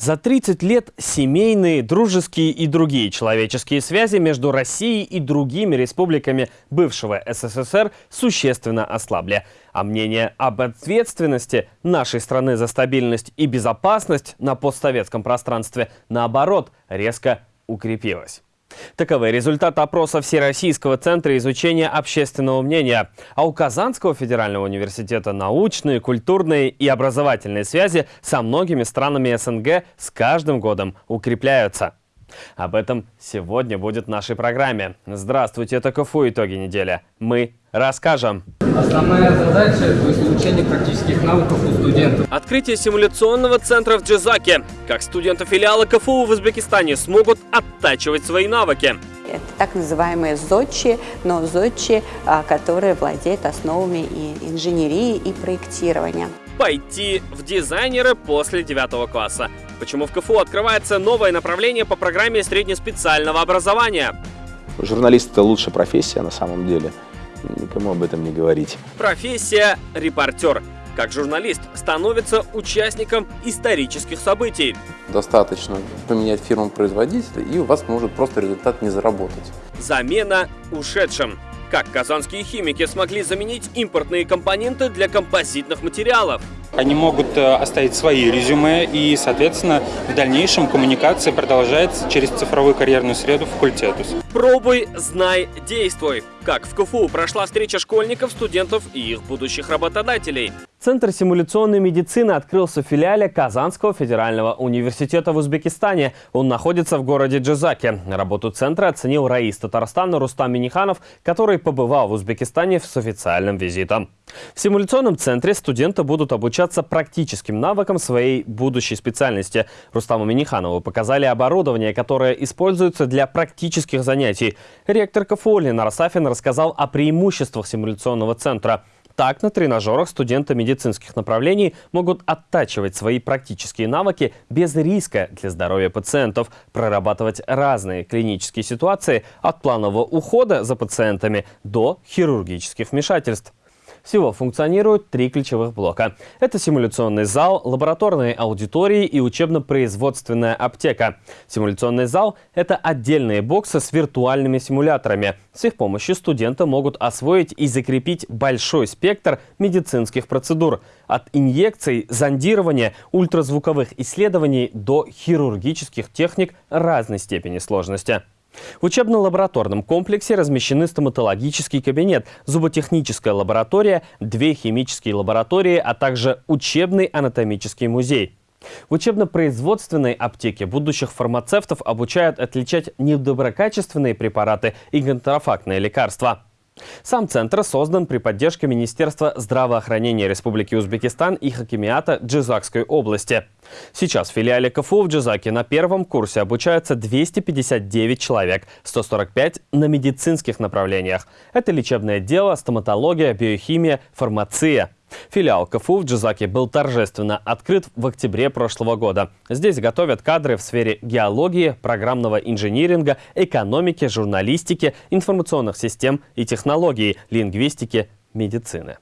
За 30 лет семейные, дружеские и другие человеческие связи между Россией и другими республиками бывшего СССР существенно ослабли. А мнение об ответственности нашей страны за стабильность и безопасность на постсоветском пространстве, наоборот, резко укрепилось. Таковы результаты опроса Всероссийского центра изучения общественного мнения. А у Казанского федерального университета научные, культурные и образовательные связи со многими странами СНГ с каждым годом укрепляются. Об этом сегодня будет в нашей программе. Здравствуйте, это КФУ «Итоги недели». Мы расскажем. Основная задача – это изучение практических навыков у студентов. Открытие симуляционного центра в Джизаке. Как студенты филиала КФУ в Узбекистане смогут оттачивать свои навыки. Это так называемые ЗОЧи, но ЗОЧи, а, которые владеют основами и инженерии и проектирования. Пойти в дизайнеры после девятого класса. Почему в КФУ открывается новое направление по программе среднеспециального образования? Журналист – это лучшая профессия на самом деле. Никому об этом не говорить. Профессия – репортер. Как журналист становится участником исторических событий. Достаточно поменять фирму-производителя, и у вас может просто результат не заработать. Замена ушедшим. Как казанские химики смогли заменить импортные компоненты для композитных материалов? Они могут э, оставить свои резюме, и, соответственно, в дальнейшем коммуникация продолжается через цифровую карьерную среду факультетус. Пробуй, знай, действуй. Как в КФУ прошла встреча школьников, студентов и их будущих работодателей. Центр симуляционной медицины открылся в филиале Казанского федерального университета в Узбекистане. Он находится в городе Джизаке. Работу центра оценил Раис Татарстана Рустам Миниханов, который побывал в Узбекистане с официальным визитом. В симуляционном центре студенты будут обучаться практическим навыкам своей будущей специальности. Рустаму Миниханову показали оборудование, которое используется для практических занятий. Ректор КФУ Ленар Сафин рассказал о преимуществах симуляционного центра. Так, на тренажерах студенты медицинских направлений могут оттачивать свои практические навыки без риска для здоровья пациентов, прорабатывать разные клинические ситуации от планового ухода за пациентами до хирургических вмешательств. Всего функционируют три ключевых блока. Это симуляционный зал, лабораторные аудитории и учебно-производственная аптека. Симуляционный зал – это отдельные боксы с виртуальными симуляторами. С их помощью студенты могут освоить и закрепить большой спектр медицинских процедур. От инъекций, зондирования, ультразвуковых исследований до хирургических техник разной степени сложности. В учебно-лабораторном комплексе размещены стоматологический кабинет, зуботехническая лаборатория, две химические лаборатории, а также учебный анатомический музей. В учебно-производственной аптеке будущих фармацевтов обучают отличать недоброкачественные препараты и контрафактные лекарства. Сам центр создан при поддержке Министерства здравоохранения Республики Узбекистан и Хакимиата Джизакской области. Сейчас в филиале КФУ в Джизаке на первом курсе обучаются 259 человек, 145 на медицинских направлениях. Это лечебное дело, стоматология, биохимия, фармация. Филиал КФУ в Джизаке был торжественно открыт в октябре прошлого года. Здесь готовят кадры в сфере геологии, программного инжиниринга, экономики, журналистики, информационных систем и технологий, лингвистики, медицины.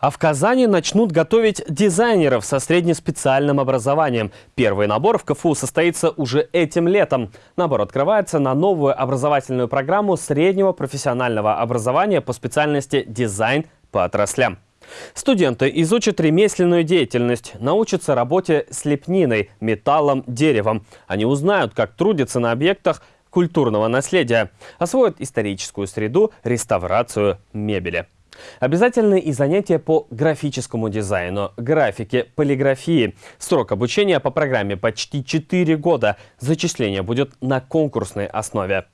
А в Казани начнут готовить дизайнеров со среднеспециальным образованием. Первый набор в КФУ состоится уже этим летом. Набор открывается на новую образовательную программу среднего профессионального образования по специальности «Дизайн по отраслям». Студенты изучат ремесленную деятельность, научатся работе с лепниной, металлом, деревом. Они узнают, как трудиться на объектах культурного наследия, освоят историческую среду, реставрацию мебели. Обязательны и занятия по графическому дизайну, графике, полиграфии. Срок обучения по программе почти 4 года. Зачисление будет на конкурсной основе.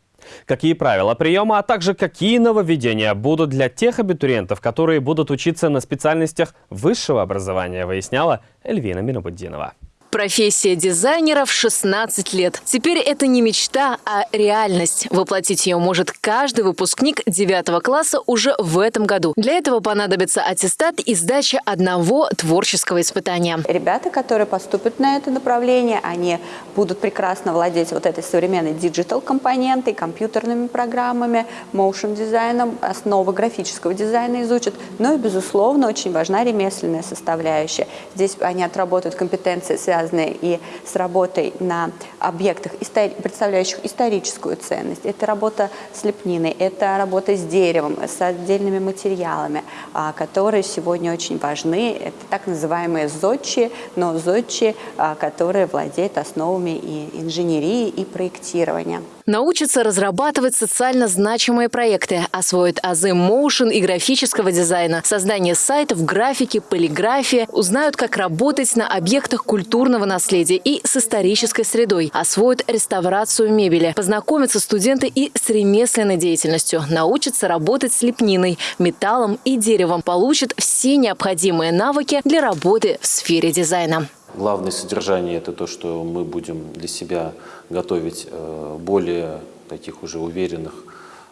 Какие правила приема, а также какие нововведения будут для тех абитуриентов, которые будут учиться на специальностях высшего образования, выясняла Эльвина Минобуддинова. Профессия дизайнера в 16 лет. Теперь это не мечта, а реальность. Воплотить ее может каждый выпускник 9 класса уже в этом году. Для этого понадобится аттестат и сдача одного творческого испытания. Ребята, которые поступят на это направление, они будут прекрасно владеть вот этой современной digital-компонентой, компьютерными программами, motion дизайном, основы графического дизайна изучат. Ну и, безусловно, очень важна ремесленная составляющая. Здесь они отработают компетенции, связанные связанные и с работой на объектах, представляющих историческую ценность. Это работа с лепниной, это работа с деревом, с отдельными материалами, а, которые сегодня очень важны. Это так называемые зодчи, но зодчи, а, которые владеют основами и инженерии, и проектирования. Научатся разрабатывать социально значимые проекты, освоят азы моушен и графического дизайна, создание сайтов, графики, полиграфия, узнают, как работать на объектах культурного наследия и с исторической средой, освоят реставрацию мебели, познакомятся студенты и с ремесленной деятельностью, научатся работать с лепниной, металлом и деревом, получат все необходимые навыки для работы в сфере дизайна. Главное содержание – это то, что мы будем для себя готовить э, более таких уже уверенных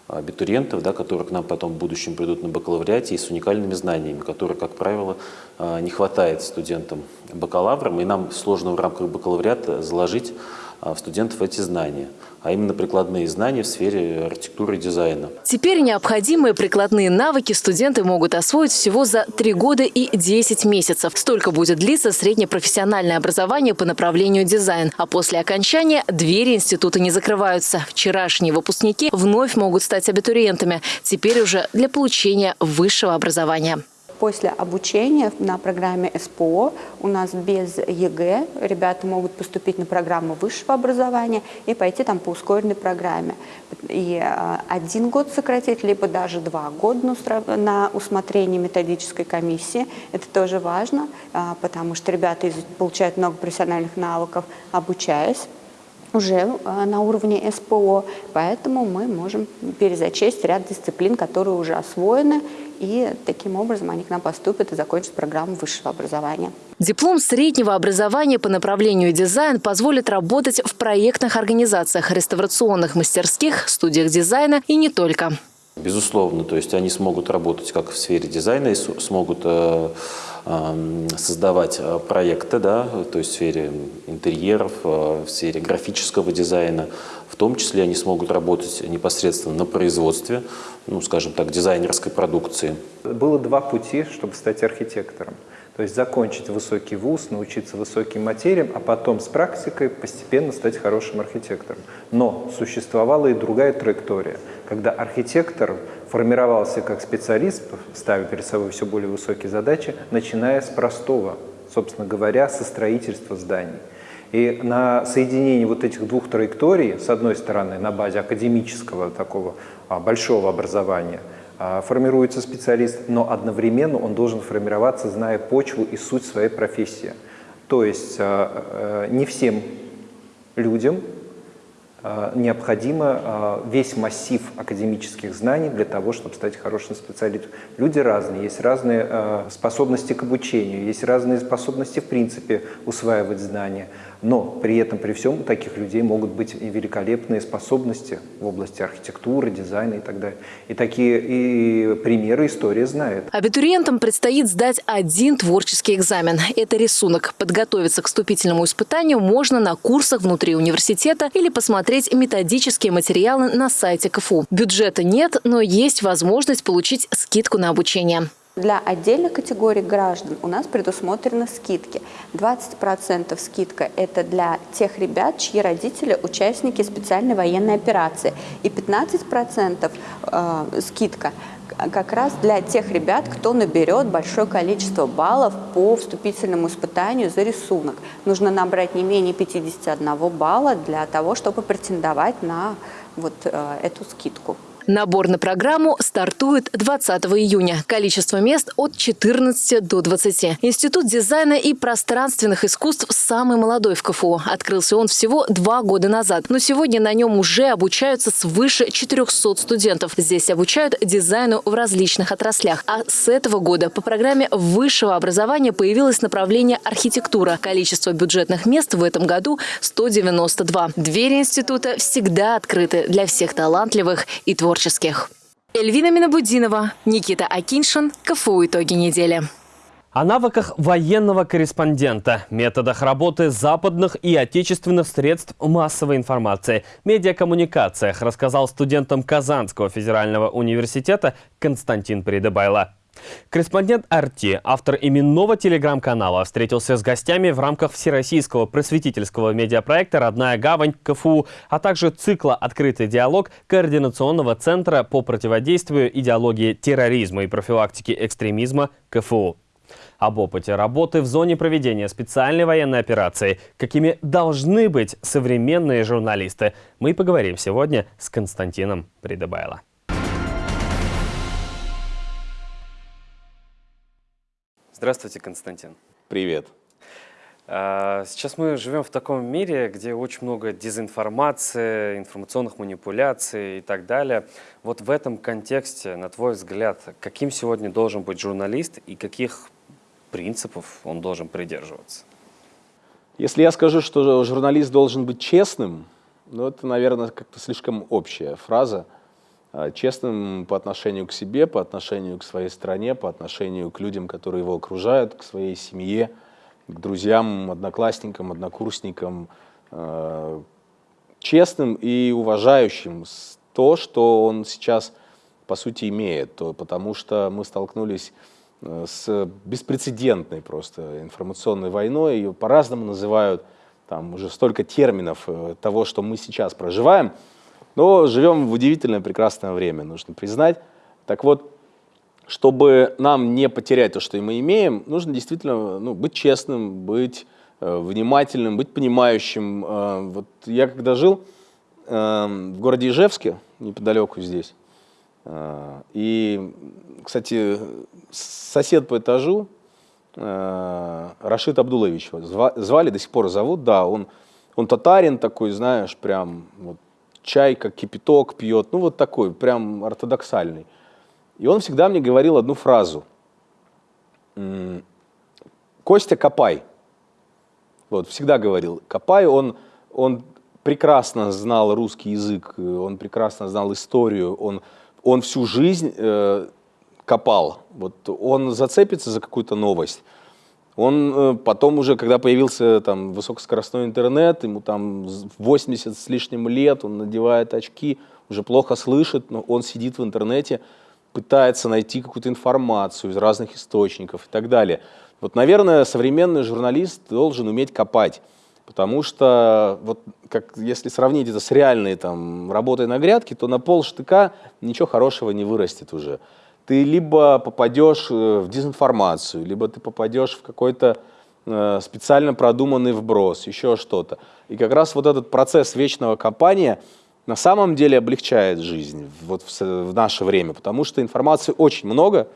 абитуриентов, да, которые к нам потом в будущем придут на бакалавриате и с уникальными знаниями, которые, как правило, э, не хватает студентам бакалаврам, и нам сложно в рамках бакалавриата заложить в студентов эти знания, а именно прикладные знания в сфере архитектуры и дизайна. Теперь необходимые прикладные навыки студенты могут освоить всего за 3 года и 10 месяцев. Столько будет длиться среднепрофессиональное образование по направлению дизайн. А после окончания двери института не закрываются. Вчерашние выпускники вновь могут стать абитуриентами. Теперь уже для получения высшего образования после обучения на программе СПО у нас без ЕГЭ ребята могут поступить на программу высшего образования и пойти там по ускоренной программе. И а, один год сократить, либо даже два года на усмотрение методической комиссии. Это тоже важно, а, потому что ребята получают много профессиональных навыков, обучаясь уже а, на уровне СПО, поэтому мы можем перезачесть ряд дисциплин, которые уже освоены, и таким образом они к нам поступят и закончат программу высшего образования. Диплом среднего образования по направлению дизайн позволит работать в проектных организациях, реставрационных мастерских, студиях дизайна и не только. Безусловно, то есть они смогут работать как в сфере дизайна и смогут э, э, создавать э, проекты, да, то есть в сфере интерьеров, э, в сфере графического дизайна. В том числе они смогут работать непосредственно на производстве, ну, скажем так, дизайнерской продукции. Было два пути, чтобы стать архитектором. То есть закончить высокий вуз, научиться высоким материям, а потом с практикой постепенно стать хорошим архитектором. Но существовала и другая траектория, когда архитектор формировался как специалист, ставя перед собой все более высокие задачи, начиная с простого, собственно говоря, со строительства зданий. И на соединении вот этих двух траекторий, с одной стороны, на базе академического такого большого образования – а, формируется специалист, но одновременно он должен формироваться, зная почву и суть своей профессии. То есть а, а, не всем людям необходимо весь массив академических знаний для того, чтобы стать хорошим специалистом. Люди разные, есть разные способности к обучению, есть разные способности в принципе усваивать знания. Но при этом, при всем, у таких людей могут быть и великолепные способности в области архитектуры, дизайна и так далее. И такие и примеры история знает. Абитуриентам предстоит сдать один творческий экзамен. Это рисунок. Подготовиться к вступительному испытанию можно на курсах внутри университета или посмотреть методические материалы на сайте КФУ. Бюджета нет, но есть возможность получить скидку на обучение. Для отдельных категорий граждан у нас предусмотрены скидки. 20% скидка – это для тех ребят, чьи родители – участники специальной военной операции. И 15% э, скидка как раз для тех ребят, кто наберет большое количество баллов по вступительному испытанию за рисунок. Нужно набрать не менее 51 балла для того, чтобы претендовать на вот э, эту скидку. Набор на программу стартует 20 июня. Количество мест от 14 до 20. Институт дизайна и пространственных искусств самый молодой в КФУ. Открылся он всего два года назад. Но сегодня на нем уже обучаются свыше 400 студентов. Здесь обучают дизайну в различных отраслях. А с этого года по программе высшего образования появилось направление архитектура. Количество бюджетных мест в этом году 192. Двери института всегда открыты для всех талантливых и творческих. Эльвина Минабудинова, Никита Акиншин, КФУ «Итоги недели». О навыках военного корреспондента, методах работы западных и отечественных средств массовой информации, медиакоммуникациях рассказал студентам Казанского федерального университета Константин Придыбайло. Корреспондент «Арти», автор именного телеграм-канала, встретился с гостями в рамках Всероссийского просветительского медиапроекта «Родная гавань» КФУ, а также цикла «Открытый диалог» Координационного центра по противодействию идеологии терроризма и профилактике экстремизма КФУ об опыте работы в зоне проведения специальной военной операции, какими должны быть современные журналисты. Мы поговорим сегодня с Константином Придыбайло. Здравствуйте, Константин. Привет. А, сейчас мы живем в таком мире, где очень много дезинформации, информационных манипуляций и так далее. Вот в этом контексте, на твой взгляд, каким сегодня должен быть журналист и каких принципов он должен придерживаться? Если я скажу, что журналист должен быть честным, ну это, наверное, как-то слишком общая фраза. А, честным по отношению к себе, по отношению к своей стране, по отношению к людям, которые его окружают, к своей семье, к друзьям, одноклассникам, однокурсникам. А, честным и уважающим то, что он сейчас, по сути, имеет. Потому что мы столкнулись Э, с беспрецедентной просто информационной войной. Ее по-разному называют, там уже столько терминов э, того, что мы сейчас проживаем. Но живем в удивительное прекрасное время, нужно признать. Так вот, чтобы нам не потерять то, что мы имеем, нужно действительно ну, быть честным, быть э, внимательным, быть понимающим. Э, вот я когда жил э, в городе Ижевске, неподалеку здесь, э, и, кстати, сосед по этажу, э, Рашид Абдулович, звали, до сих пор зовут, да, он, он татарин такой, знаешь, прям вот, чай как кипяток пьет, ну вот такой, прям ортодоксальный. И он всегда мне говорил одну фразу. Костя, копай. Вот, всегда говорил, копай, он, он прекрасно знал русский язык, он прекрасно знал историю, он, он всю жизнь э, копал. Вот он зацепится за какую-то новость. Он э, потом уже, когда появился там высокоскоростной интернет, ему там 80 с лишним лет, он надевает очки, уже плохо слышит, но он сидит в интернете, пытается найти какую-то информацию из разных источников и так далее. Вот, наверное, современный журналист должен уметь копать, потому что, вот, как, если сравнить это с реальной там, работой на грядке, то на пол штыка ничего хорошего не вырастет уже ты либо попадешь э, в дезинформацию, либо ты попадешь в какой-то э, специально продуманный вброс, еще что-то. И как раз вот этот процесс вечного копания на самом деле облегчает жизнь вот в, наше время, потому что информации очень много,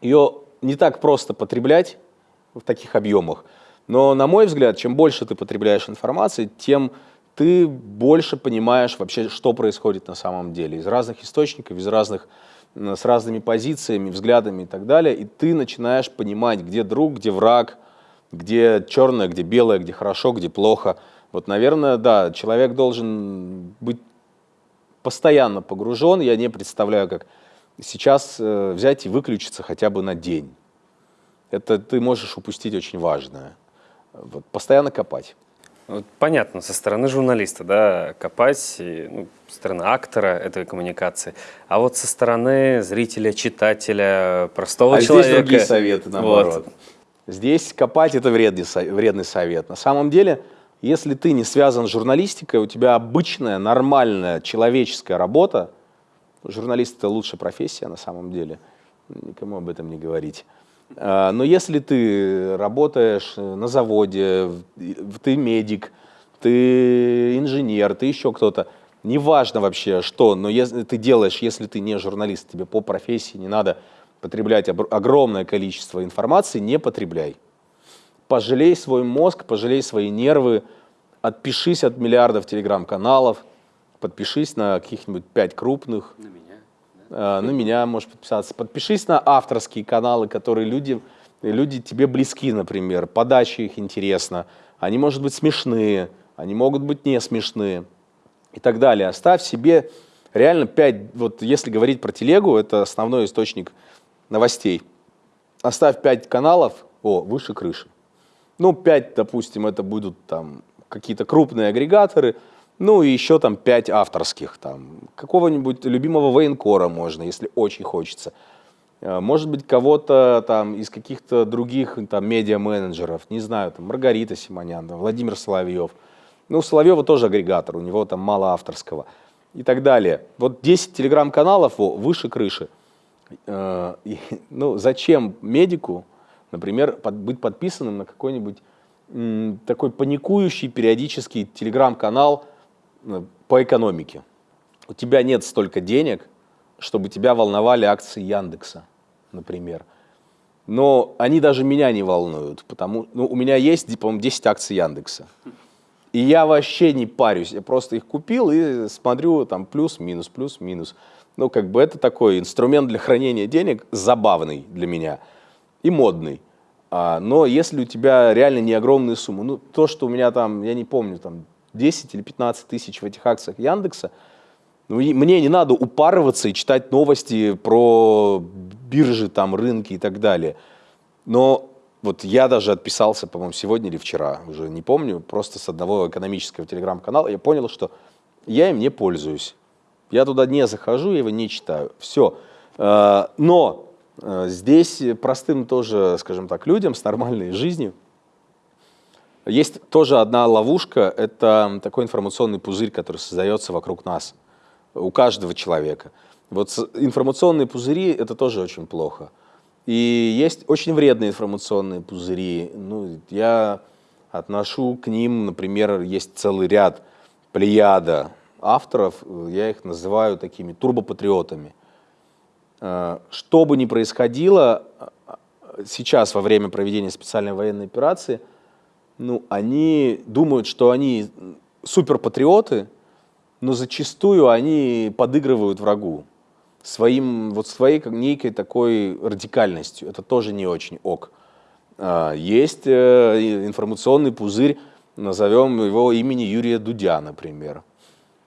ее не так просто потреблять в таких объемах. Но, на мой взгляд, чем больше ты потребляешь информации, тем ты больше понимаешь вообще, что происходит на самом деле. Из разных источников, из разных с разными позициями, взглядами и так далее, и ты начинаешь понимать, где друг, где враг, где черное, где белое, где хорошо, где плохо. Вот, наверное, да, человек должен быть постоянно погружен. Я не представляю, как сейчас э, взять и выключиться хотя бы на день. Это ты можешь упустить очень важное. Вот, постоянно копать. Вот понятно, со стороны журналиста, да, копать, и, ну, со стороны актора этой коммуникации, а вот со стороны зрителя, читателя, простого а человека. здесь другие советы, наоборот. Вот. Здесь копать – это вредный, вредный совет. На самом деле, если ты не связан с журналистикой, у тебя обычная, нормальная, человеческая работа, журналист – это лучшая профессия на самом деле, никому об этом не говорить. А, но если ты работаешь на заводе, ты медик, ты инженер, ты еще кто-то, неважно вообще что, но если ты делаешь, если ты не журналист, тебе по профессии не надо потреблять огромное количество информации, не потребляй. Пожалей свой мозг, пожалей свои нервы, отпишись от миллиардов телеграм-каналов, подпишись на каких-нибудь пять крупных. На меня? Да? на меня можешь подписаться. Подпишись на авторские каналы, которые люди, люди тебе близки, например. Подача их интересна. Они, может быть, смешные, они могут быть не смешные и так далее. Оставь себе реально пять, вот если говорить про телегу, это основной источник новостей. Оставь пять каналов, о, выше крыши. Ну, пять, допустим, это будут там какие-то крупные агрегаторы, ну и еще там пять авторских, там какого-нибудь любимого военкора можно, если очень хочется. Э, может быть, кого-то там из каких-то других там медиа-менеджеров, не знаю, там Маргарита Симонян, там, Владимир Соловьев. Ну, Соловьева тоже агрегатор, у него там мало авторского и так далее. Вот 10 телеграм-каналов выше крыши. Э, ну, зачем медику, например, быть подписанным на какой-нибудь такой паникующий периодический телеграм-канал по экономике. У тебя нет столько денег, чтобы тебя волновали акции Яндекса, например. Но они даже меня не волнуют, потому ну, у меня есть, по-моему, 10 акций Яндекса. И я вообще не парюсь, я просто их купил и смотрю там плюс-минус, плюс-минус. Ну, как бы это такой инструмент для хранения денег забавный для меня и модный. А, но если у тебя реально не огромные суммы, ну, то, что у меня там, я не помню, там 10 или 15 тысяч в этих акциях Яндекса, ну, мне не надо упарываться и читать новости про биржи, там, рынки и так далее. Но вот я даже отписался, по-моему, сегодня или вчера, уже не помню, просто с одного экономического телеграм-канала, я понял, что я им не пользуюсь. Я туда не захожу, я его не читаю. Все. А, но Э, здесь простым тоже, скажем так, людям с нормальной жизнью есть тоже одна ловушка, это такой информационный пузырь, который создается вокруг нас, у каждого человека. Вот информационные пузыри – это тоже очень плохо. И есть очень вредные информационные пузыри. Ну, я отношу к ним, например, есть целый ряд плеяда авторов, я их называю такими турбопатриотами – Э, что бы ни происходило э, сейчас во время проведения специальной военной операции, ну, они думают, что они суперпатриоты, но зачастую они подыгрывают врагу своим, вот своей некой такой радикальностью. Это тоже не очень ок. Э, есть информационный пузырь, назовем его имени Юрия Дудя, например.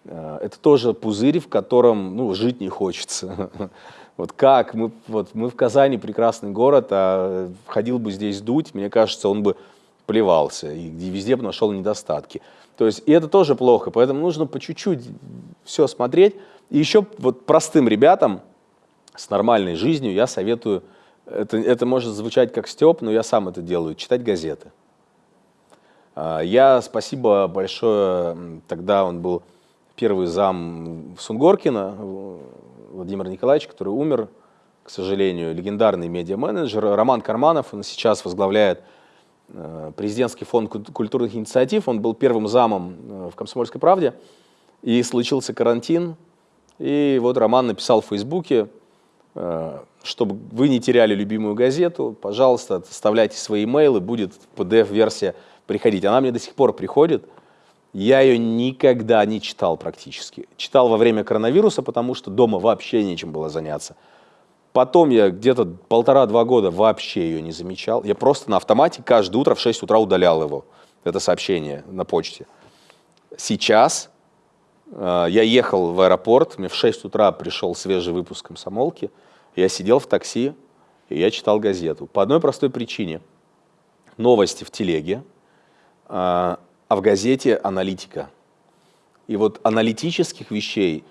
Это тоже пузырь, в котором ну, жить не хочется. Вот как, мы, вот, мы в Казани прекрасный город, а ходил бы здесь дуть, мне кажется, он бы плевался и везде бы нашел недостатки. То есть, и это тоже плохо, поэтому нужно по чуть-чуть все смотреть. И еще вот простым ребятам с нормальной жизнью я советую, это, это может звучать как степ, но я сам это делаю, читать газеты. А, я, спасибо большое, тогда он был первый зам Сунгоркина, Владимир Николаевич, который умер, к сожалению, легендарный медиа-менеджер. Роман Карманов, он сейчас возглавляет президентский фонд культурных инициатив. Он был первым замом э, в «Комсомольской правде». И случился карантин. И вот Роман написал в Фейсбуке, э, чтобы вы не теряли любимую газету, пожалуйста, оставляйте свои имейлы, будет PDF-версия приходить. Она мне до сих пор приходит. Я ее никогда не читал практически. Читал во время коронавируса, потому что дома вообще нечем было заняться. Потом я где-то полтора-два года вообще ее не замечал. Я просто на автомате каждое утро в 6 утра удалял его, это сообщение на почте. Сейчас э, я ехал в аэропорт, мне в 6 утра пришел свежий выпуск комсомолки, я сидел в такси, и я читал газету. По одной простой причине. Новости в телеге, э, а в газете аналитика. И вот аналитических вещей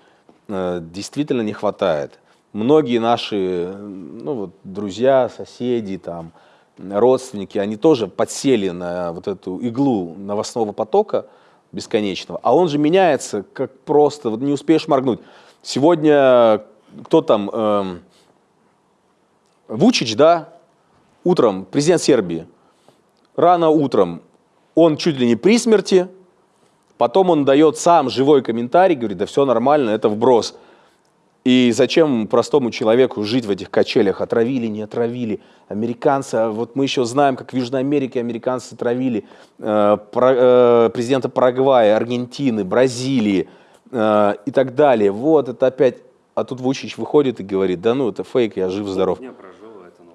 э, действительно не хватает. Многие наши ну, вот, друзья, соседи, там, родственники, они тоже подсели на вот эту иглу новостного потока бесконечного, а он же меняется, как просто, вот не успеешь моргнуть. Сегодня кто там, эм, Вучич, да, утром, президент Сербии, рано утром он чуть ли не при смерти, Потом он дает сам живой комментарий, говорит, да все нормально, это вброс. И зачем простому человеку жить в этих качелях? Отравили, не отравили. Американцы, а вот мы еще знаем, как в Южной Америке американцы травили э, про, э, президента Парагвая, Аргентины, Бразилии э, и так далее. Вот это опять... А тут Вучич выходит и говорит, да ну это фейк, я жив-здоров.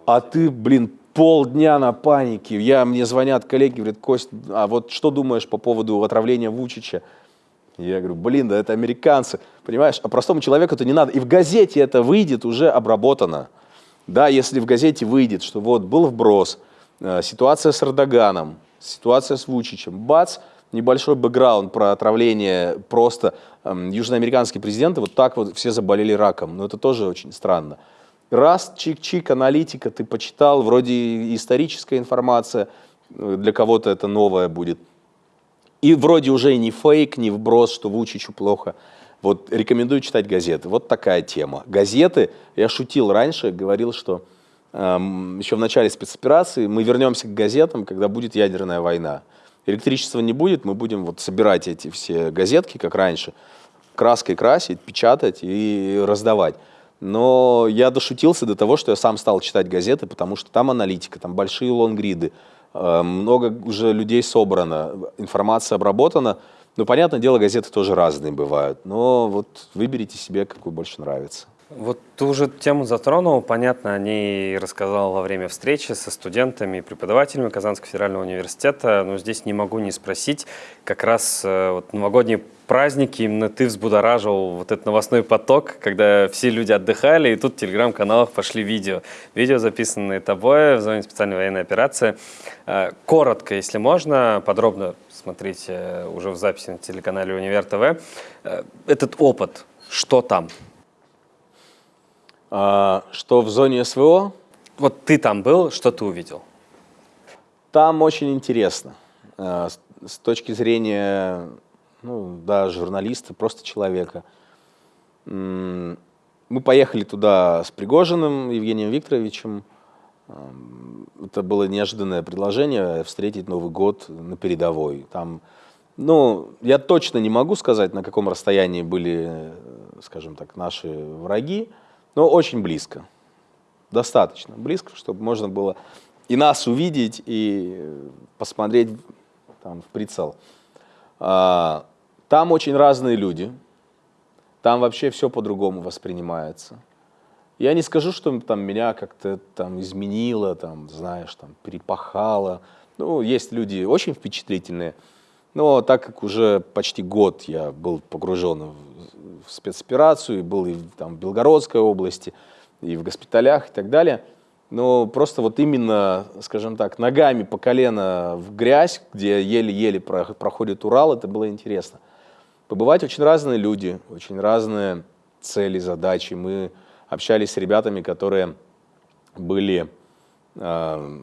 А ты, блин, полдня на панике. Я, мне звонят коллеги, говорят, Кость, а вот что думаешь по поводу отравления Вучича? Я говорю, блин, да это американцы, понимаешь, а простому человеку это не надо. И в газете это выйдет уже обработано. Да, если в газете выйдет, что вот был вброс, э, ситуация с Эрдоганом, ситуация с Вучичем, бац, небольшой бэкграунд про отравление просто эм, южноамериканские президенты, вот так вот все заболели раком. Но это тоже очень странно. Раз, чик-чик, аналитика, ты почитал, вроде историческая информация, э, для кого-то это новая будет. И вроде уже не фейк, не вброс, что Вучичу плохо. Вот рекомендую читать газеты. Вот такая тема. Газеты, я шутил раньше, говорил, что эм, еще в начале спецоперации мы вернемся к газетам, когда будет ядерная война. Электричества не будет, мы будем вот собирать эти все газетки, как раньше, краской красить, печатать и раздавать. Но я дошутился до того, что я сам стал читать газеты, потому что там аналитика, там большие лонгриды, много уже людей собрано, информация обработана. Ну, понятное дело, газеты тоже разные бывают, но вот выберите себе, какую больше нравится. Вот ты уже тему затронул, понятно, о ней рассказал во время встречи со студентами и преподавателями Казанского федерального университета, но здесь не могу не спросить, как раз э, вот, новогодние праздники именно ты взбудоражил вот этот новостной поток, когда все люди отдыхали, и тут в телеграм-каналах пошли видео. Видео, записанные тобой в зоне специальной военной операции. Э, коротко, если можно, подробно смотрите уже в записи на телеканале Универ ТВ. Э, этот опыт, что там? А, что в зоне СВО? Вот ты там был, что ты увидел? Там очень интересно. Э, с точки зрения ну, да, журналиста, просто человека. Мы поехали туда с Пригожиным Евгением Викторовичем. Это было неожиданное предложение встретить Новый год на передовой. Там, ну, я точно не могу сказать, на каком расстоянии были, скажем так, наши враги, но очень близко. Достаточно близко, чтобы можно было и нас увидеть, и посмотреть там, в прицел. А, там очень разные люди, там вообще все по-другому воспринимается. Я не скажу, что там меня как-то там изменило, там, знаешь, там, перепахало. Ну, есть люди очень впечатлительные, но так как уже почти год я был погружен в, спецоперацию, был и там, в Белгородской области, и в госпиталях и так далее – но просто вот именно, скажем так, ногами по колено в грязь, где еле-еле проходит Урал, это было интересно. Побывать очень разные люди, очень разные цели, задачи. Мы общались с ребятами, которые были, э,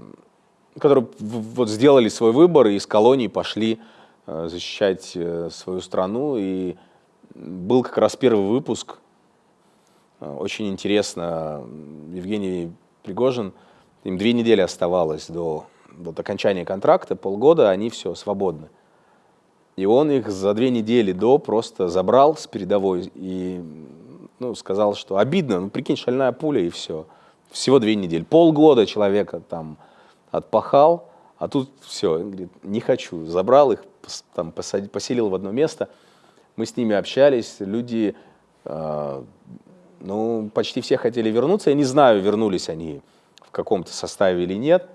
которые вот сделали свой выбор и из колонии пошли защищать э, свою страну. И был как раз первый выпуск. Очень интересно. Евгений Пригожин, им две недели оставалось до вот, окончания контракта, полгода, они все, свободны. И он их за две недели до просто забрал с передовой и ну, сказал, что обидно, ну прикинь, шальная пуля и все. Всего две недели. Полгода человека там отпахал, а тут все, говорит, не хочу. Забрал их, там, поселил в одно место. Мы с ними общались, люди э, ну, почти все хотели вернуться. Я не знаю, вернулись они в каком-то составе или нет.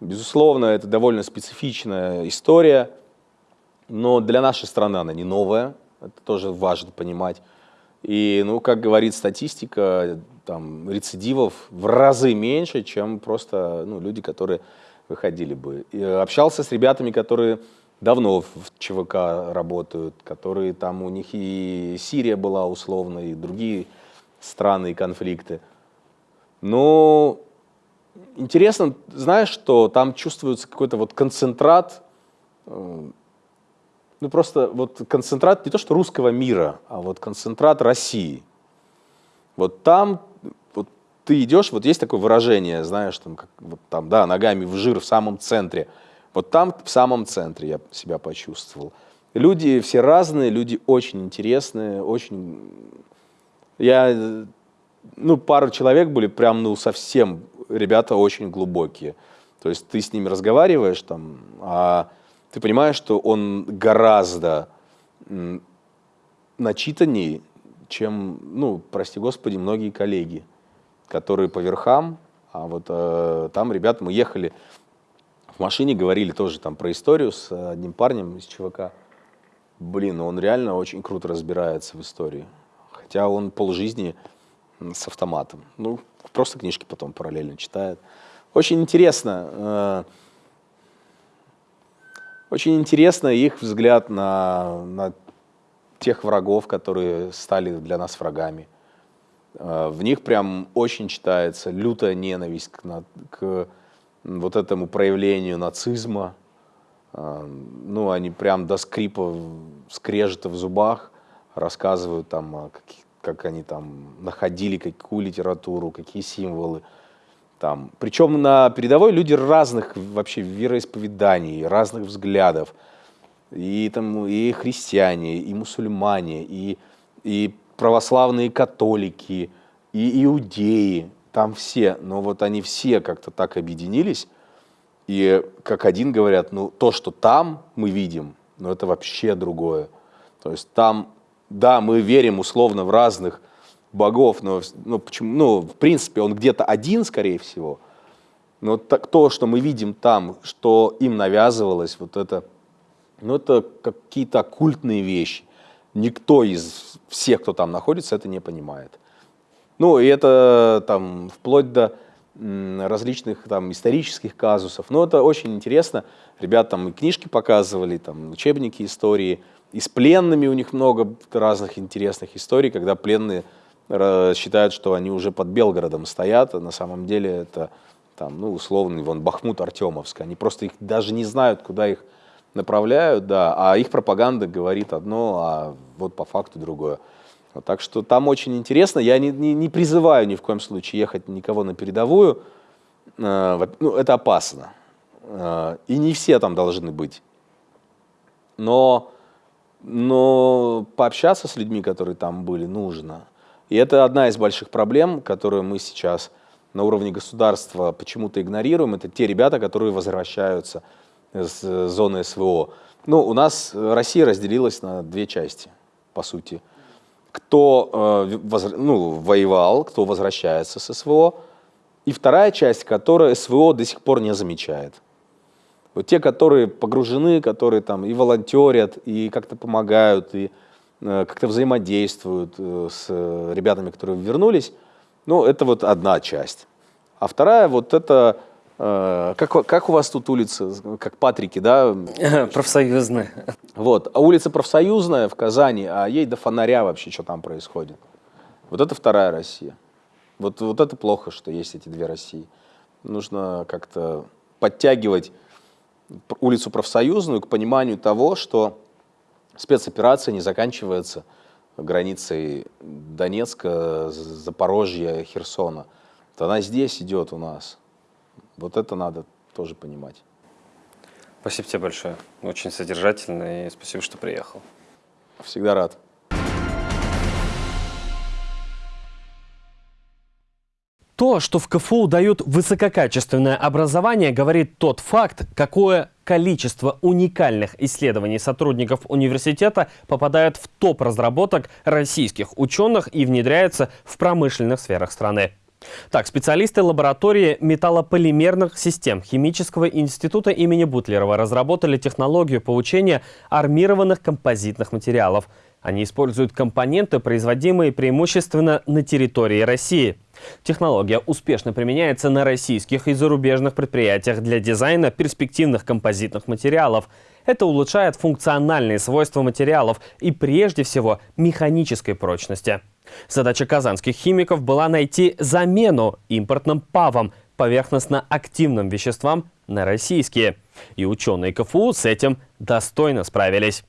Безусловно, это довольно специфичная история, но для нашей страны она не новая. Это тоже важно понимать. И, ну, как говорит статистика, там, рецидивов в разы меньше, чем просто ну, люди, которые выходили бы. И общался с ребятами, которые давно в ЧВК работают, которые там у них и Сирия была условно, и другие страны и конфликты. Но интересно, знаешь, что там чувствуется какой-то вот концентрат, э, ну просто вот концентрат не то что русского мира, а вот концентрат России. Вот там вот ты идешь, вот есть такое выражение, знаешь, там, как, вот там, да, ногами в жир в самом центре. Вот там в самом центре я себя почувствовал. Люди все разные, люди очень интересные, очень... Я, ну, пару человек были прям, ну, совсем, ребята очень глубокие. То есть ты с ними разговариваешь там, а ты понимаешь, что он гораздо начитаннее, чем, ну, прости господи, многие коллеги, которые по верхам, а вот э, там ребята, мы ехали в машине, говорили тоже там про историю с одним парнем из ЧВК. Блин, он реально очень круто разбирается в истории. Хотя он полжизни с автоматом. Ну, просто книжки потом параллельно читает. Очень интересно. Э, очень интересно их взгляд на, на тех врагов, которые стали для нас врагами. Э, в них прям очень читается лютая ненависть к, к вот этому проявлению нацизма. Э, ну, они прям до скрипа, скрежета в зубах рассказывают там, как они там находили какую литературу, какие символы. Там. Причем на передовой люди разных вообще вероисповеданий, разных взглядов и, там, и христиане, и мусульмане, и, и православные католики, и иудеи, там все, но вот они все как-то так объединились, и как один говорят, ну то, что там мы видим, ну это вообще другое. То есть там, да, мы верим условно в разных богов, но ну, почему, ну, в принципе он где-то один, скорее всего, но так, то, что мы видим там, что им навязывалось, вот это но это какие-то оккультные вещи. Никто из всех, кто там находится, это не понимает. Ну, и это там вплоть до различных там исторических казусов. Но это очень интересно. Ребята там и книжки показывали, там учебники истории. И с пленными у них много разных интересных историй, когда пленные э, считают, что они уже под Белгородом стоят, а на самом деле это там, ну, условный вон Бахмут Артемовск. Они просто их даже не знают, куда их направляют, да, а их пропаганда говорит одно, а вот по факту другое. Вот, так что там очень интересно. Я не, не, не призываю ни в коем случае ехать никого на передовую. Э, ну, это опасно. Э, и не все там должны быть. Но, но пообщаться с людьми, которые там были, нужно. И это одна из больших проблем, которую мы сейчас на уровне государства почему-то игнорируем. Это те ребята, которые возвращаются с э, зоны СВО. Ну, у нас Россия разделилась на две части, по сути. Кто э, ну, воевал, кто возвращается с СВО, и вторая часть, которая СВО до сих пор не замечает. Вот те, которые погружены, которые там и волонтерят, и как-то помогают, и э, как-то взаимодействуют э, с ребятами, которые вернулись, ну, это вот одна часть. А вторая, вот это как, как у вас тут улица, как Патрики, да? Профсоюзная. Вот, а улица Профсоюзная в Казани, а ей до фонаря вообще, что там происходит. Вот это вторая Россия. Вот, вот это плохо, что есть эти две России. Нужно как-то подтягивать улицу Профсоюзную к пониманию того, что спецоперация не заканчивается границей Донецка, Запорожья, Херсона. Вот она здесь идет у нас. Вот это надо тоже понимать. Спасибо тебе большое. Очень содержательно и спасибо, что приехал. Всегда рад. То, что в КФУ дают высококачественное образование, говорит тот факт, какое количество уникальных исследований сотрудников университета попадает в топ разработок российских ученых и внедряется в промышленных сферах страны. Так, специалисты лаборатории металлополимерных систем Химического института имени Бутлерова разработали технологию получения армированных композитных материалов. Они используют компоненты, производимые преимущественно на территории России. Технология успешно применяется на российских и зарубежных предприятиях для дизайна перспективных композитных материалов. Это улучшает функциональные свойства материалов и прежде всего механической прочности. Задача казанских химиков была найти замену импортным ПАВам, поверхностно-активным веществам, на российские. И ученые КФУ с этим достойно справились.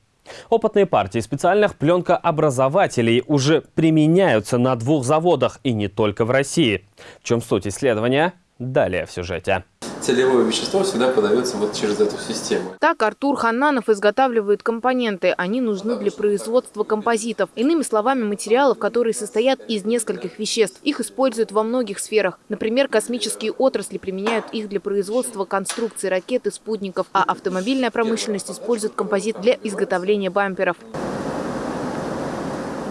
Опытные партии специальных пленкообразователей уже применяются на двух заводах и не только в России. В чем суть исследования? Далее в сюжете. Целевое вещество всегда подается вот через эту систему. Так Артур Хананов изготавливает компоненты. Они нужны для производства композитов. Иными словами, материалов, которые состоят из нескольких веществ. Их используют во многих сферах. Например, космические отрасли применяют их для производства конструкций ракет и спутников, а автомобильная промышленность использует композит для изготовления бамперов.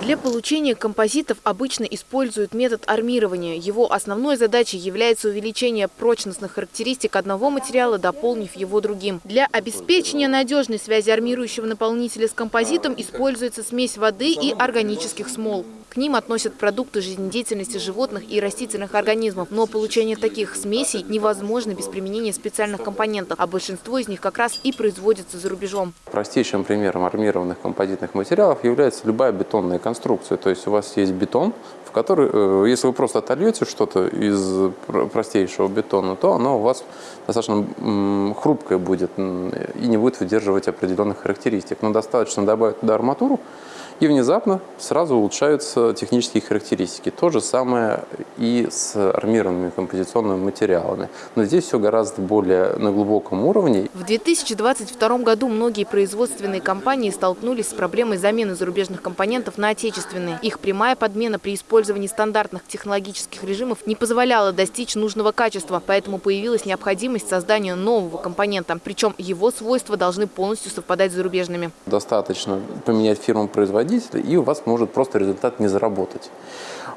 Для получения композитов обычно используют метод армирования. Его основной задачей является увеличение прочностных характеристик одного материала, дополнив его другим. Для обеспечения надежной связи армирующего наполнителя с композитом используется смесь воды и органических смол. К ним относят продукты жизнедеятельности животных и растительных организмов. Но получение таких смесей невозможно без применения специальных компонентов, а большинство из них как раз и производится за рубежом. Простейшим примером армированных композитных материалов является любая бетонная конструкция. То есть у вас есть бетон, в который, э, если вы просто отольете что-то из простейшего бетона, то оно у вас достаточно хрупкое будет и не будет выдерживать определенных характеристик. Но достаточно добавить туда арматуру, и внезапно сразу улучшаются технические характеристики. То же самое и с армированными композиционными материалами. Но здесь все гораздо более на глубоком уровне. В 2022 году многие производственные компании столкнулись с проблемой замены зарубежных компонентов на отечественные. Их прямая подмена при использовании стандартных технологических режимов не позволяла достичь нужного качества, поэтому появилась необходимость создания нового компонента. Причем его свойства должны полностью совпадать с зарубежными. Достаточно поменять фирму-производителя производителя, и у вас может просто результат не заработать.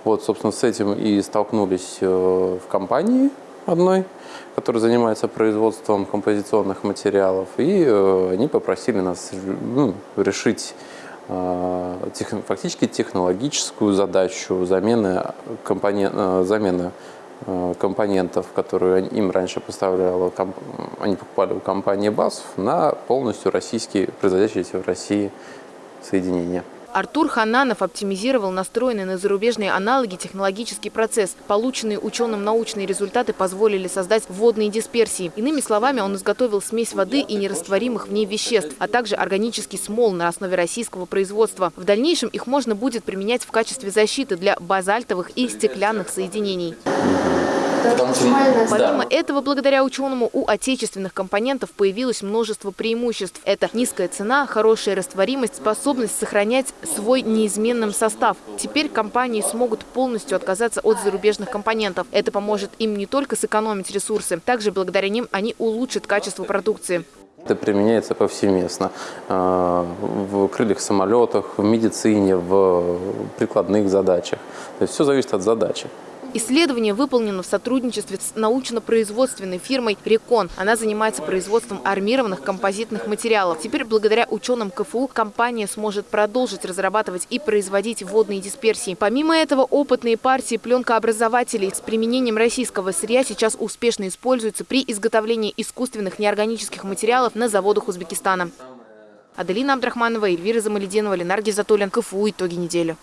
Вот, собственно, с этим и столкнулись э, в компании одной, которая занимается производством композиционных материалов, и э, они попросили нас ну, решить э, тех, фактически технологическую задачу замены, компонент, замены компонентов, которые им раньше поставляла, они покупали у компании БАСФ, на полностью российские, производящиеся в России соединения. Артур Хананов оптимизировал настроенные на зарубежные аналоги технологический процесс. Полученные ученым научные результаты позволили создать водные дисперсии. Иными словами, он изготовил смесь воды и нерастворимых в ней веществ, а также органический смол на основе российского производства. В дальнейшем их можно будет применять в качестве защиты для базальтовых и стеклянных соединений. Помимо этого, благодаря ученому, у отечественных компонентов появилось множество преимуществ. Это низкая цена, хорошая растворимость, способность сохранять свой неизменным состав. Теперь компании смогут полностью отказаться от зарубежных компонентов. Это поможет им не только сэкономить ресурсы, также благодаря ним они улучшат качество продукции. Это применяется повсеместно э, в крыльях самолетах, в медицине, в прикладных задачах. То есть все зависит от задачи. Исследование выполнено в сотрудничестве с научно-производственной фирмой «Рекон». Она занимается производством армированных композитных материалов. Теперь, благодаря ученым КФУ, компания сможет продолжить разрабатывать и производить водные дисперсии. Помимо этого, опытные партии пленкообразователей с применением российского сырья сейчас успешно используются при изготовлении искусственных неорганических материалов на заводах Узбекистана. Аделина Абдрахманова, Эльвира Замалединова, Ленар Гизатуллин, КФУ. Итоги недели.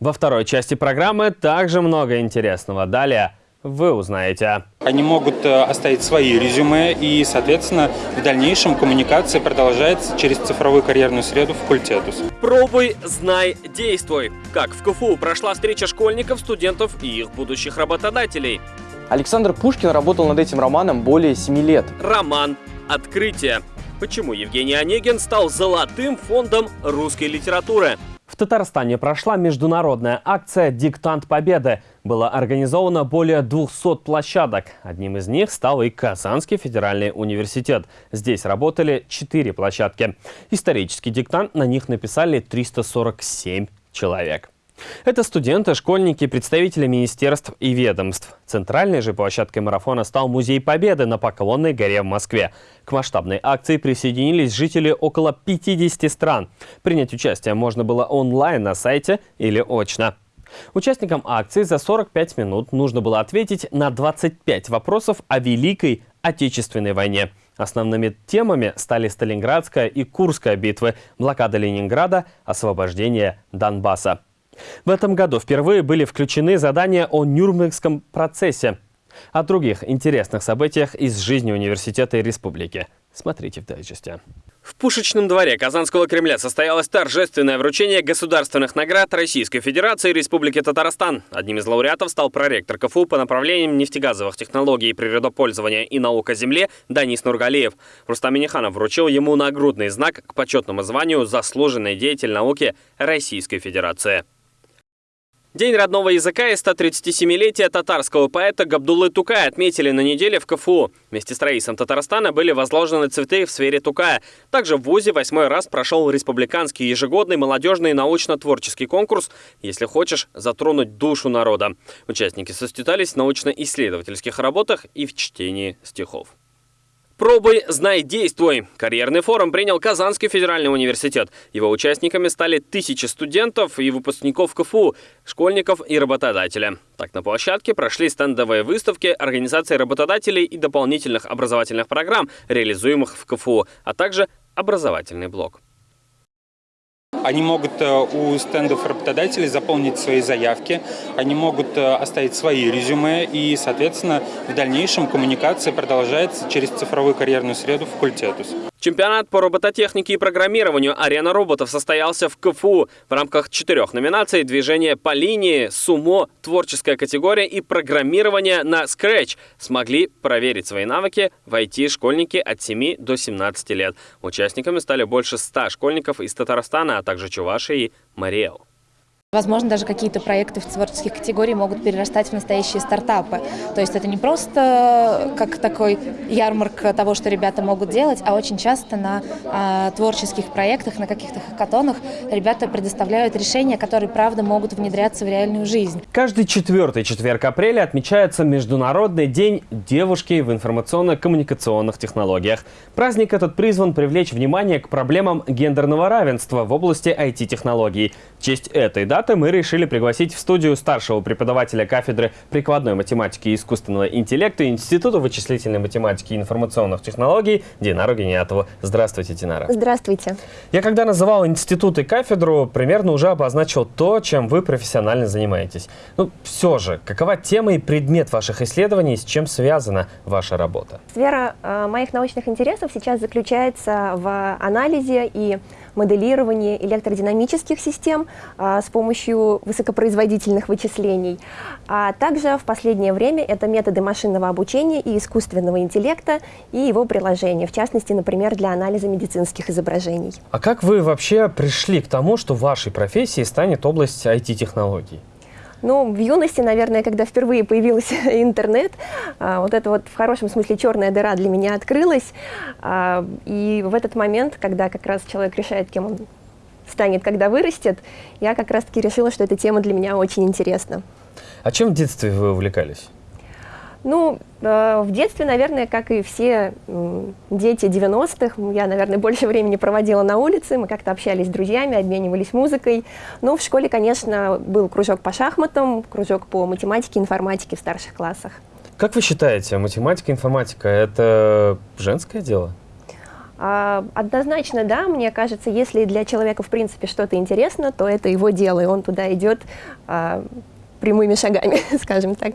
Во второй части программы также много интересного. Далее вы узнаете. Они могут э, оставить свои резюме, и, соответственно, в дальнейшем коммуникация продолжается через цифровую карьерную среду факультетус. Пробуй, знай, действуй. Как в КФУ прошла встреча школьников, студентов и их будущих работодателей. Александр Пушкин работал над этим романом более 7 лет. Роман «Открытие». Почему Евгений Онегин стал золотым фондом русской литературы? Татарстане прошла международная акция «Диктант Победы». Было организовано более 200 площадок. Одним из них стал и Казанский федеральный университет. Здесь работали 4 площадки. Исторический диктант на них написали 347 человек. Это студенты, школьники, представители министерств и ведомств. Центральной же площадкой марафона стал Музей Победы на Поклонной горе в Москве. К масштабной акции присоединились жители около 50 стран. Принять участие можно было онлайн на сайте или очно. Участникам акции за 45 минут нужно было ответить на 25 вопросов о Великой Отечественной войне. Основными темами стали Сталинградская и Курская битвы, блокада Ленинграда, освобождение Донбасса. В этом году впервые были включены задания о Нюрнбергском процессе. О других интересных событиях из жизни университета и республики. Смотрите в дайджесте. В Пушечном дворе Казанского Кремля состоялось торжественное вручение государственных наград Российской Федерации и Республики Татарстан. Одним из лауреатов стал проректор КФУ по направлениям нефтегазовых технологий, природопользования и наук о земле Данис Нургалиев. Рустам Миниханов вручил ему нагрудный знак к почетному званию «Заслуженный деятель науки Российской Федерации». День родного языка и 137-летие татарского поэта Габдуллы Тукая отметили на неделе в КФУ. Вместе с Раисом Татарстана были возложены цветы в сфере Тукая. Также в ВУЗе восьмой раз прошел республиканский ежегодный молодежный научно-творческий конкурс «Если хочешь затронуть душу народа». Участники состязались в научно-исследовательских работах и в чтении стихов. Пробуй, знай, действуй. Карьерный форум принял Казанский федеральный университет. Его участниками стали тысячи студентов и выпускников КФУ, школьников и работодателя. Так, на площадке прошли стендовые выставки организации работодателей и дополнительных образовательных программ, реализуемых в КФУ, а также образовательный блок. Они могут э, у стендов работодателей заполнить свои заявки, они могут э, оставить свои резюме, и, соответственно, в дальнейшем коммуникация продолжается через цифровую карьерную среду факультетус. Чемпионат по робототехнике и программированию «Арена роботов» состоялся в КФУ в рамках четырех номинаций «Движение по линии», «Сумо», «Творческая категория» и «Программирование на Scratch». Смогли проверить свои навыки в IT-школьники от 7 до 17 лет. Участниками стали больше 100 школьников из Татарстана, а также Чувашии и Мариэл. Возможно, даже какие-то проекты в творческих категориях могут перерастать в настоящие стартапы. То есть это не просто как такой ярмарк того, что ребята могут делать, а очень часто на а, творческих проектах, на каких-то хакатонах ребята предоставляют решения, которые, правда, могут внедряться в реальную жизнь. Каждый четвертый четверг апреля отмечается Международный день девушки в информационно-коммуникационных технологиях. Праздник этот призван привлечь внимание к проблемам гендерного равенства в области IT-технологий. В честь этой даты даты мы решили пригласить в студию старшего преподавателя кафедры прикладной математики и искусственного интеллекта Института вычислительной математики и информационных технологий Динару Гениатову. Здравствуйте, Динара. Здравствуйте. Я когда называл институт и кафедру, примерно уже обозначил то, чем вы профессионально занимаетесь. Ну, все же, какова тема и предмет ваших исследований, с чем связана ваша работа? Сфера э, моих научных интересов сейчас заключается в анализе и моделирование электродинамических систем а, с помощью высокопроизводительных вычислений. А также в последнее время это методы машинного обучения и искусственного интеллекта и его приложения, в частности, например, для анализа медицинских изображений. А как вы вообще пришли к тому, что вашей профессией станет область IT-технологий? Ну, в юности, наверное, когда впервые появился интернет, а, вот это вот в хорошем смысле черная дыра для меня открылась. А, и в этот момент, когда как раз человек решает, кем он станет, когда вырастет, я как раз-таки решила, что эта тема для меня очень интересна. А чем в детстве вы увлекались? Ну, э, в детстве, наверное, как и все э, дети 90-х, я, наверное, больше времени проводила на улице, мы как-то общались с друзьями, обменивались музыкой. Ну, в школе, конечно, был кружок по шахматам, кружок по математике, информатике в старших классах. Как вы считаете, математика, информатика – это женское дело? А, однозначно, да, мне кажется, если для человека, в принципе, что-то интересно, то это его дело, и он туда идет а, прямыми шагами, скажем так.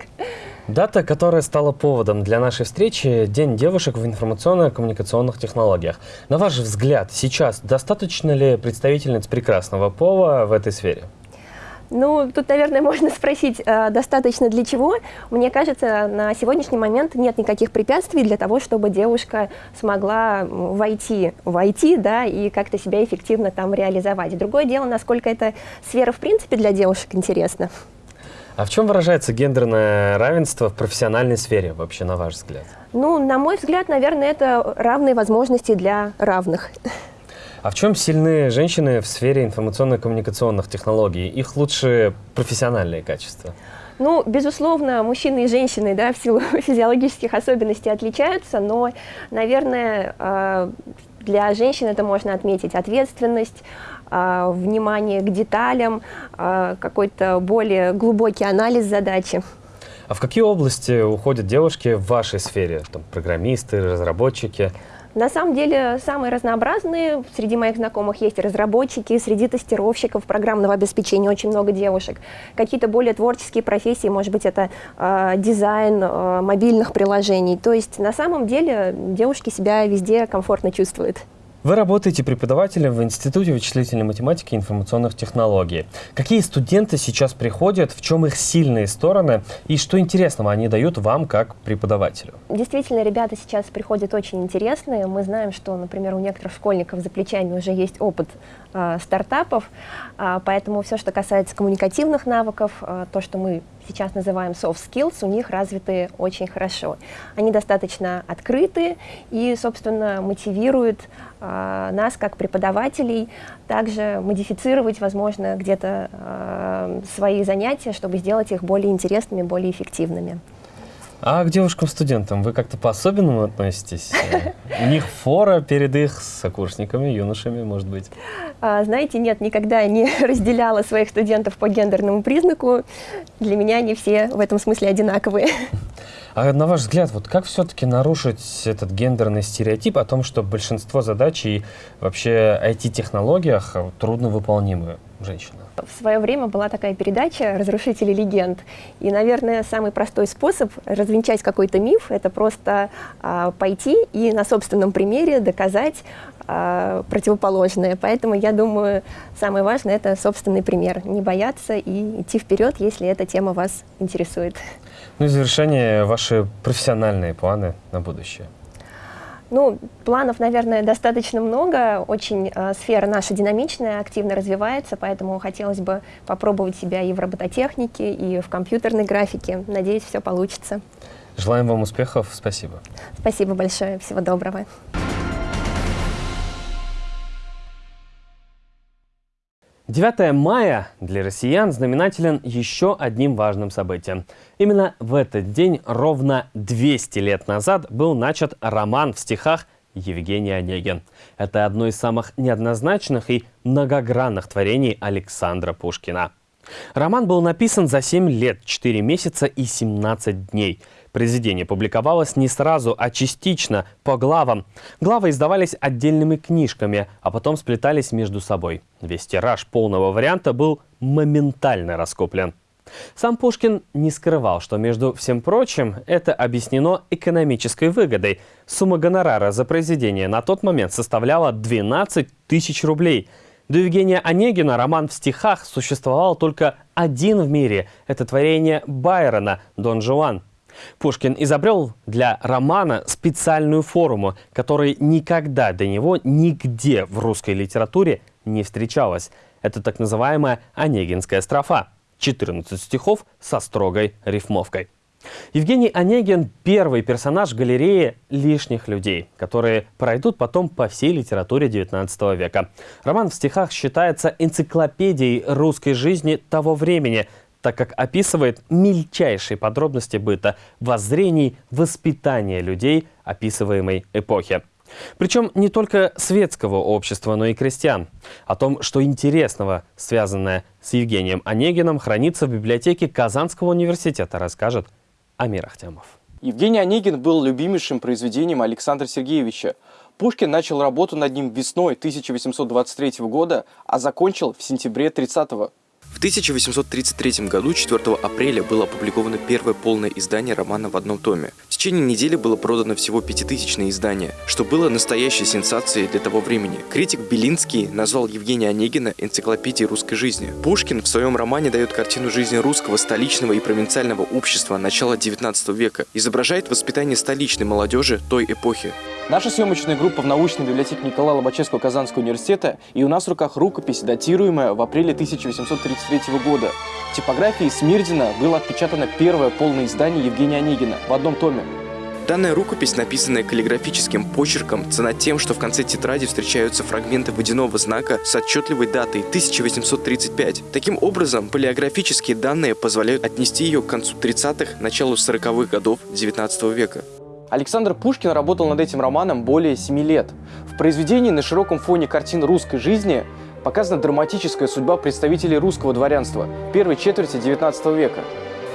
Дата, которая стала поводом для нашей встречи – День девушек в информационно-коммуникационных технологиях. На ваш взгляд, сейчас достаточно ли представительниц прекрасного пола в этой сфере? Ну, тут, наверное, можно спросить, э, достаточно для чего. Мне кажется, на сегодняшний момент нет никаких препятствий для того, чтобы девушка смогла войти в IT, да, и как-то себя эффективно там реализовать. Другое дело, насколько эта сфера, в принципе, для девушек интересна. А в чем выражается гендерное равенство в профессиональной сфере, вообще, на ваш взгляд? Ну, на мой взгляд, наверное, это равные возможности для равных. А в чем сильны женщины в сфере информационно-коммуникационных технологий? Их лучшие профессиональные качества? Ну, безусловно, мужчины и женщины да, в силу физиологических особенностей отличаются, но, наверное, э, для женщин это можно отметить ответственность, внимание к деталям, а, какой-то более глубокий анализ задачи. А в какие области уходят девушки в вашей сфере? Там, программисты, разработчики? На самом деле самые разнообразные. Среди моих знакомых есть разработчики, среди тестировщиков программного обеспечения очень много девушек. Какие-то более творческие профессии, может быть, это э, дизайн э, мобильных приложений. То есть на самом деле девушки себя везде комфортно чувствуют. Вы работаете преподавателем в Институте вычислительной математики и информационных технологий. Какие студенты сейчас приходят, в чем их сильные стороны и что интересного они дают вам как преподавателю? Действительно, ребята сейчас приходят очень интересные. Мы знаем, что, например, у некоторых школьников за плечами уже есть опыт э, стартапов, э, поэтому все, что касается коммуникативных навыков, э, то, что мы сейчас называем soft skills, у них развиты очень хорошо. Они достаточно открыты и, собственно, мотивируют э, нас, как преподавателей, также модифицировать, возможно, где-то э, свои занятия, чтобы сделать их более интересными, более эффективными. А к девушкам-студентам вы как-то по-особенному относитесь? У них фора перед их сокурсниками, юношами, может быть? А, знаете, нет, никогда не разделяла своих студентов по гендерному признаку. Для меня они все в этом смысле одинаковые. А на ваш взгляд, вот как все-таки нарушить этот гендерный стереотип о том, что большинство задач и вообще IT-технологиях трудно выполнимы женщина? В свое время была такая передача «Разрушители легенд». И, наверное, самый простой способ развенчать какой-то миф – это просто а, пойти и на собственном примере доказать а, противоположное. Поэтому, я думаю, самое важное – это собственный пример. Не бояться и идти вперед, если эта тема вас интересует. Ну и в завершение ваши профессиональные планы на будущее. Ну, планов, наверное, достаточно много. Очень э, сфера наша динамичная, активно развивается, поэтому хотелось бы попробовать себя и в робототехнике, и в компьютерной графике. Надеюсь, все получится. Желаем вам успехов. Спасибо. Спасибо большое. Всего доброго. 9 мая для россиян знаменателен еще одним важным событием. Именно в этот день, ровно 200 лет назад, был начат роман в стихах Евгений Онегин. Это одно из самых неоднозначных и многогранных творений Александра Пушкина. Роман был написан за 7 лет, 4 месяца и 17 дней – Произведение публиковалось не сразу, а частично, по главам. Главы издавались отдельными книжками, а потом сплетались между собой. Весь тираж полного варианта был моментально раскуплен. Сам Пушкин не скрывал, что, между всем прочим, это объяснено экономической выгодой. Сумма гонорара за произведение на тот момент составляла 12 тысяч рублей. До Евгения Онегина роман в стихах существовал только один в мире. Это творение Байрона «Дон Жуан». Пушкин изобрел для романа специальную форму, которой никогда до него нигде в русской литературе не встречалась. Это так называемая Онегинская строфа. 14 стихов со строгой рифмовкой. Евгений Онегин – первый персонаж галереи лишних людей, которые пройдут потом по всей литературе XIX века. Роман в стихах считается энциклопедией русской жизни того времени, так как описывает мельчайшие подробности быта, воззрений, воспитания людей описываемой эпохи. Причем не только светского общества, но и крестьян. О том, что интересного, связанное с Евгением Онегиным, хранится в библиотеке Казанского университета, расскажет Амир Ахтямов. Евгений Онегин был любимейшим произведением Александра Сергеевича. Пушкин начал работу над ним весной 1823 года, а закончил в сентябре 30 -го. В 1833 году 4 апреля было опубликовано первое полное издание романа в одном томе. В течение недели было продано всего пятитысячное издание, что было настоящей сенсацией для того времени. Критик Белинский назвал Евгения Онегина энциклопедией русской жизни. Пушкин в своем романе дает картину жизни русского столичного и провинциального общества начала 19 века, изображает воспитание столичной молодежи той эпохи. Наша съемочная группа в научной библиотеке Николая Лобачевского Казанского университета, и у нас в руках рукопись, датируемая в апреле 1833 года. В типографии Смирдина было отпечатано первое полное издание Евгения Онегина в одном томе. Данная рукопись, написанная каллиграфическим почерком, цена тем, что в конце тетради встречаются фрагменты водяного знака с отчетливой датой 1835. Таким образом, палеографические данные позволяют отнести ее к концу 30-х, началу 40-х годов XIX века. Александр Пушкин работал над этим романом более семи лет. В произведении на широком фоне картин русской жизни показана драматическая судьба представителей русского дворянства первой четверти XIX века.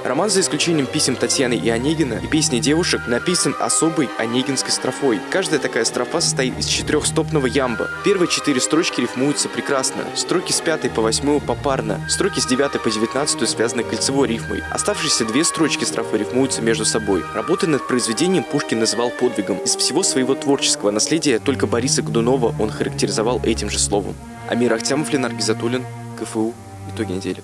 Роман, за исключением писем Татьяны и Онегина и песни девушек, написан особой онегинской строфой. Каждая такая строфа состоит из четырехстопного ямба. Первые четыре строчки рифмуются прекрасно. Строки с пятой по восьмую попарно. Строки с девятой по девятнадцатую связаны кольцевой рифмой. Оставшиеся две строчки строфы рифмуются между собой. Работы над произведением Пушкин называл подвигом. Из всего своего творческого наследия только Бориса Годунова он характеризовал этим же словом. Амир Ахтямов, Ленар Гизатуллин, КФУ. Итоги недели.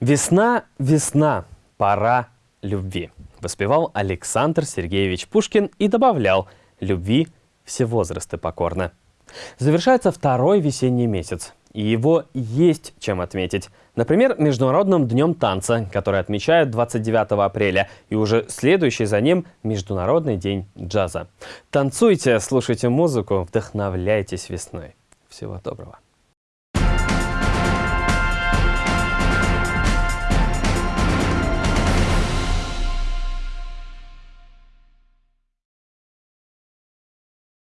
Весна, весна, пора любви. Воспевал Александр Сергеевич Пушкин и добавлял «любви все возрасты покорно». Завершается второй весенний месяц, и его есть чем отметить. Например, Международным днем танца, который отмечают 29 апреля, и уже следующий за ним Международный день джаза. Танцуйте, слушайте музыку, вдохновляйтесь весной. Всего доброго.